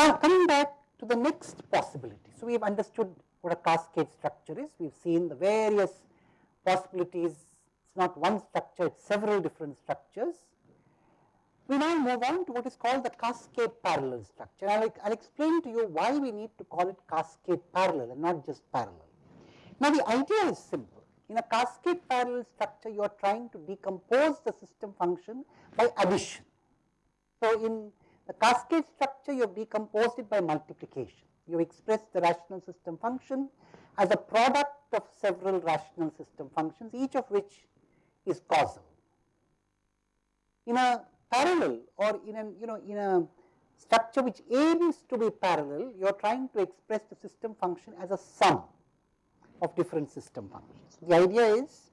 Now coming back to the next possibility. So, we have understood what a cascade structure is, we have seen the various possibilities, it is not one structure, it is several different structures. We now move on to what is called the cascade parallel structure. I will, I will explain to you why we need to call it cascade parallel and not just parallel. Now, the idea is simple. In a cascade parallel structure, you are trying to decompose the system function by addition. So, in the cascade structure, you have decomposed it by multiplication. You express the rational system function as a product of several rational system functions, each of which is causal. In a parallel or in a you know in a structure which aims to be parallel, you are trying to express the system function as a sum of different system functions. The idea is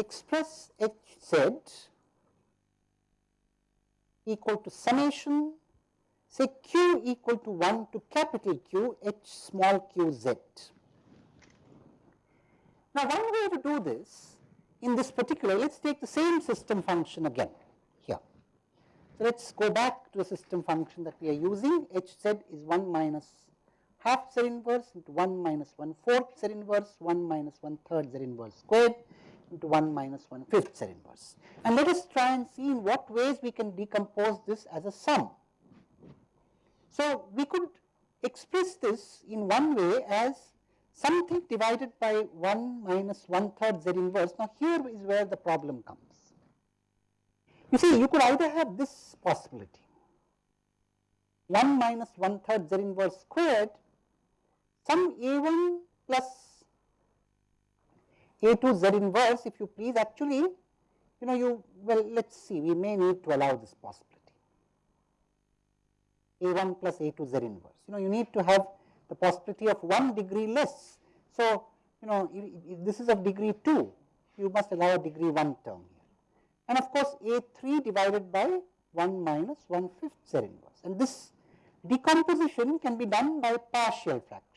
express h z equal to summation say q equal to 1 to capital Q h small q z. Now, one way to do this in this particular, let us take the same system function again here. So, let us go back to the system function that we are using h z is 1 minus half z inverse into 1 minus 1 fourth z inverse 1 minus 1 third z inverse squared into 1 minus 1 fifth z inverse. And let us try and see in what ways we can decompose this as a sum. So, we could express this in one way as something divided by 1 minus 1 third z inverse. Now, here is where the problem comes. You see, you could either have this possibility 1 minus 1 third z inverse squared some a 1 plus a 2 z inverse if you please actually you know you well let us see we may need to allow this possibility a 1 plus a 2 z inverse. You know, you need to have the possibility of 1 degree less. So, you know, if this is of degree 2, you must allow a degree 1 term here. And of course, a 3 divided by 1 minus 1 fifth z inverse. And this decomposition can be done by partial fraction.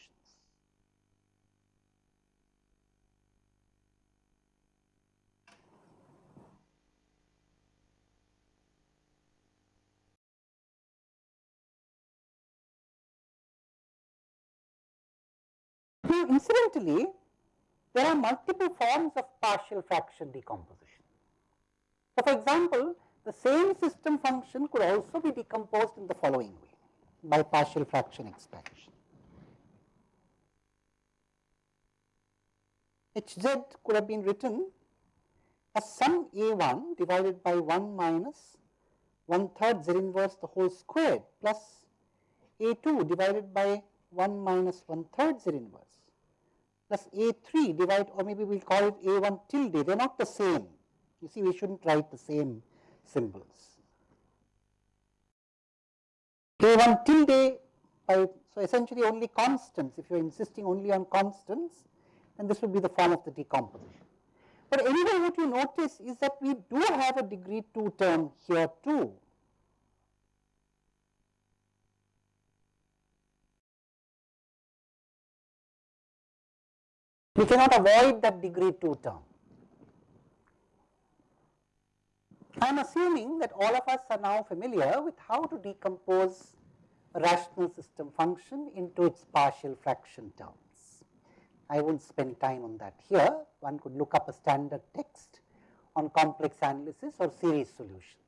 Incidentally, there are multiple forms of partial fraction decomposition. So, for example, the same system function could also be decomposed in the following way by partial fraction expansion. Hz could have been written as sum a1 divided by 1 minus 1 third z inverse the whole squared plus a2 divided by 1 minus 1 third z inverse plus A3 divide or maybe we will call it A1 tilde, they are not the same. You see, we should not write the same symbols. A1 tilde by, so essentially only constants, if you are insisting only on constants, then this would be the form of the decomposition. But anyway, what you notice is that we do have a degree 2 term here too. We cannot avoid that degree 2 term. I am assuming that all of us are now familiar with how to decompose a rational system function into its partial fraction terms. I will not spend time on that here, one could look up a standard text on complex analysis or series solution.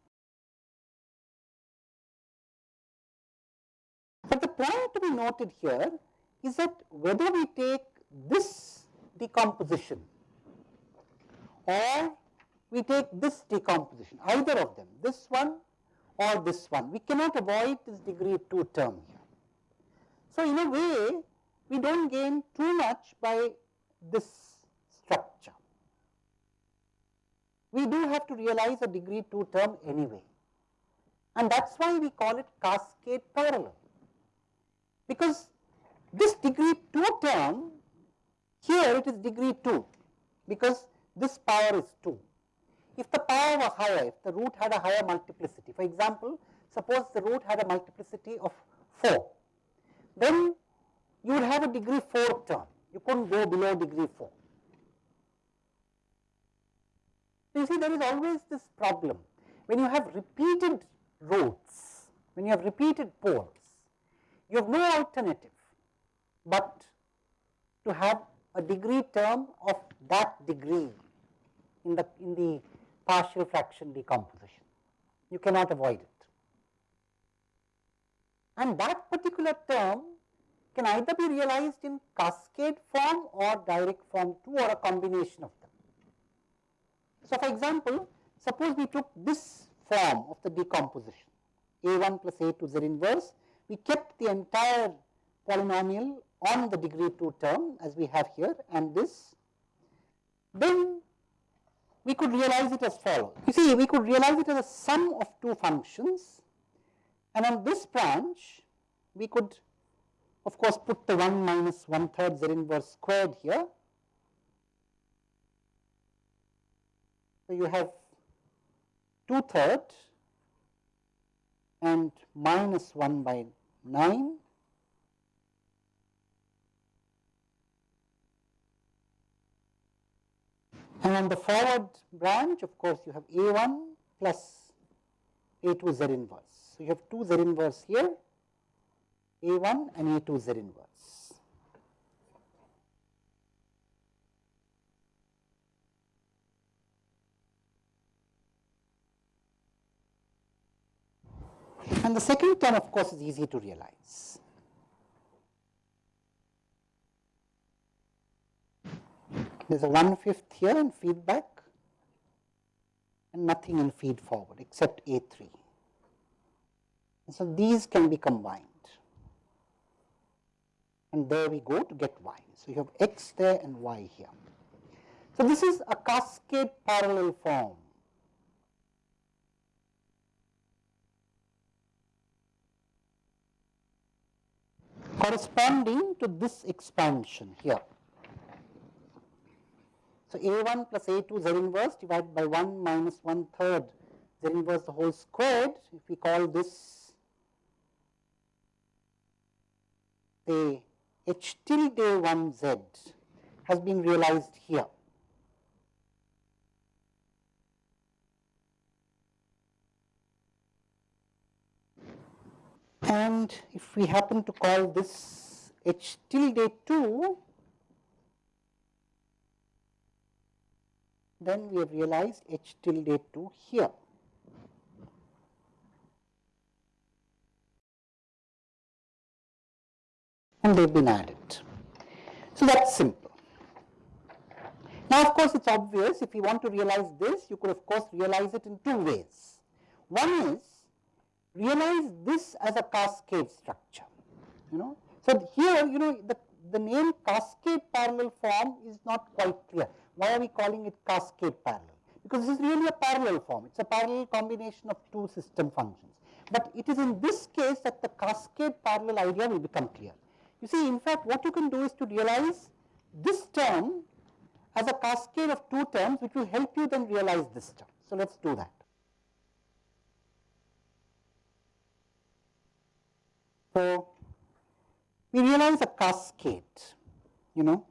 But the point to be noted here is that whether we take this decomposition or we take this decomposition either of them this one or this one we cannot avoid this degree 2 term here. So, in a way we do not gain too much by this structure. We do have to realize a degree 2 term anyway and that is why we call it cascade parallel because this degree 2 term here it is degree 2 because this power is 2. If the power was higher, if the root had a higher multiplicity, for example, suppose the root had a multiplicity of 4, then you would have a degree 4 term. You couldn't go below degree 4. You see there is always this problem when you have repeated roots, when you have repeated poles, you have no alternative but to have a degree term of that degree in the in the partial fraction decomposition. You cannot avoid it. And that particular term can either be realized in cascade form or direct form 2 or a combination of them. So, for example, suppose we took this form of the decomposition a1 plus a2 z inverse, we kept the entire polynomial on the degree 2 term as we have here and this, then we could realize it as follows. You see, we could realize it as a sum of two functions and on this branch we could of course put the 1 minus 1 third z inverse squared here. So, you have 2 third and minus 1 by 9 And on the forward branch, of course, you have A1 plus A2 Z inverse. So, you have 2 Z inverse here, A1 and A2 Z inverse. And the second term, of course, is easy to realize. There is a one fifth here in feedback and nothing in feed forward except A3. And so, these can be combined and there we go to get y. So, you have x there and y here. So, this is a cascade parallel form. corresponding to this expansion here. So, A1 plus A2 Z inverse divided by 1 minus 1 third Z inverse the whole squared, if we call this a H tilde 1 Z has been realized here. And if we happen to call this H tilde 2 then we have realized H tilde 2 here. And they have been added. So, that is simple. Now, of course, it is obvious if you want to realize this, you could of course realize it in two ways. One is realize this as a cascade structure, you know. So, here you know the, the name cascade parallel form is not quite clear. Why are we calling it cascade parallel? Because this is really a parallel form, it is a parallel combination of two system functions. But it is in this case that the cascade parallel idea will become clear. You see in fact what you can do is to realize this term as a cascade of two terms which will help you then realize this term. So, let us do that. So, we realize a cascade, you know,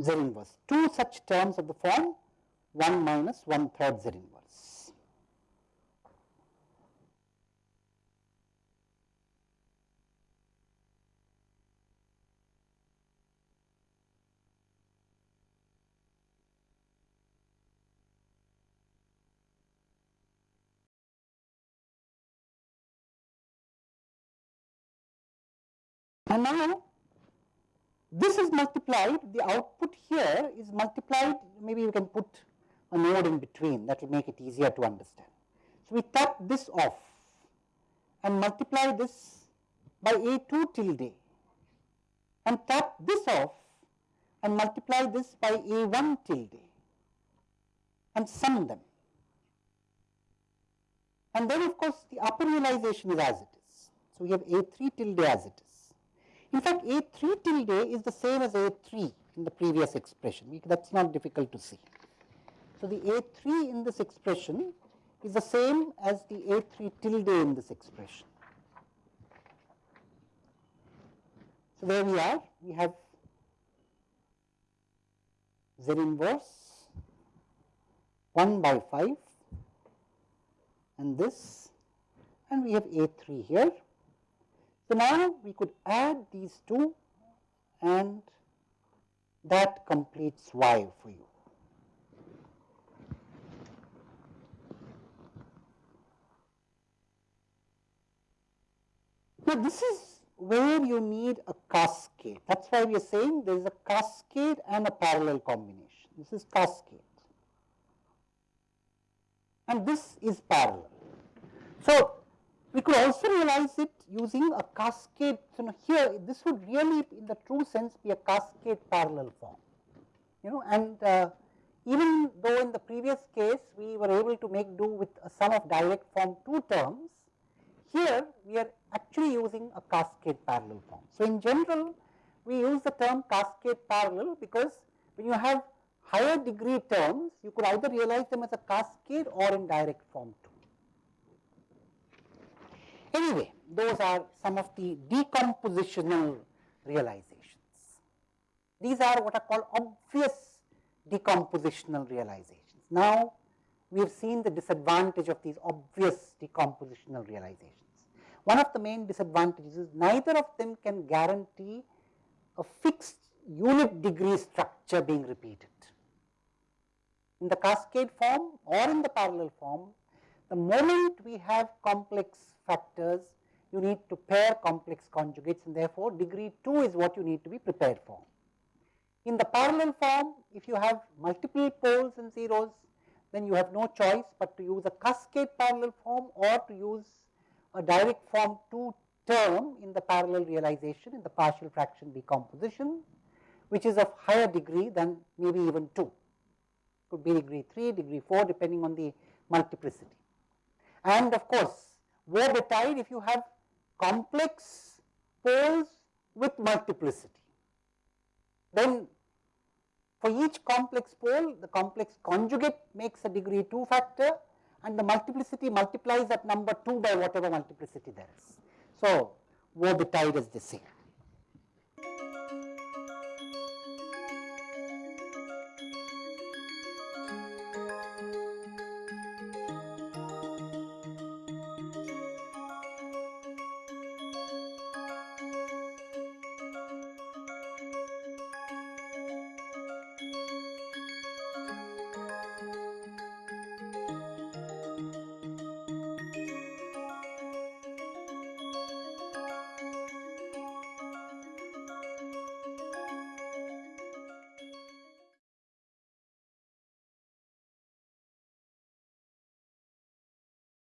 Z inverse. Two such terms of the form 1 minus 1 third Z inverse. And now this is multiplied, the output here is multiplied, maybe you can put a node in between that will make it easier to understand. So, we tap this off and multiply this by A2 tilde and tap this off and multiply this by A1 tilde and sum them. And then of course, the upper realization is as it is. So, we have A3 tilde as it is. In fact, A3 tilde is the same as A3 in the previous expression, that is not difficult to see. So, the A3 in this expression is the same as the A3 tilde in this expression. So, there we are, we have Z inverse 1 by 5 and this and we have A 3 here. So, now we could add these two and that completes y for you. Now, this is where you need a cascade. That is why we are saying there is a cascade and a parallel combination. This is cascade and this is parallel. So, we could also realize it using a cascade. So, here this would really in the true sense be a cascade parallel form, you know and uh, even though in the previous case we were able to make do with a sum of direct form two terms, here we are actually using a cascade parallel form. So, in general we use the term cascade parallel because when you have higher degree terms you could either realize them as a cascade or in direct form two. Anyway, those are some of the decompositional realizations. These are what are called obvious decompositional realizations. Now, we have seen the disadvantage of these obvious decompositional realizations. One of the main disadvantages is neither of them can guarantee a fixed unit degree structure being repeated. In the cascade form or in the parallel form, the moment we have complex factors, you need to pair complex conjugates and therefore, degree 2 is what you need to be prepared for. In the parallel form, if you have multiple poles and zeros, then you have no choice but to use a cascade parallel form or to use a direct form 2 term in the parallel realization in the partial fraction decomposition, which is of higher degree than maybe even 2, could be degree 3, degree 4 depending on the multiplicity. And of course, Woe-betide if you have complex poles with multiplicity. Then for each complex pole, the complex conjugate makes a degree 2 factor and the multiplicity multiplies that number 2 by whatever multiplicity there is. So, Woe-betide is the same.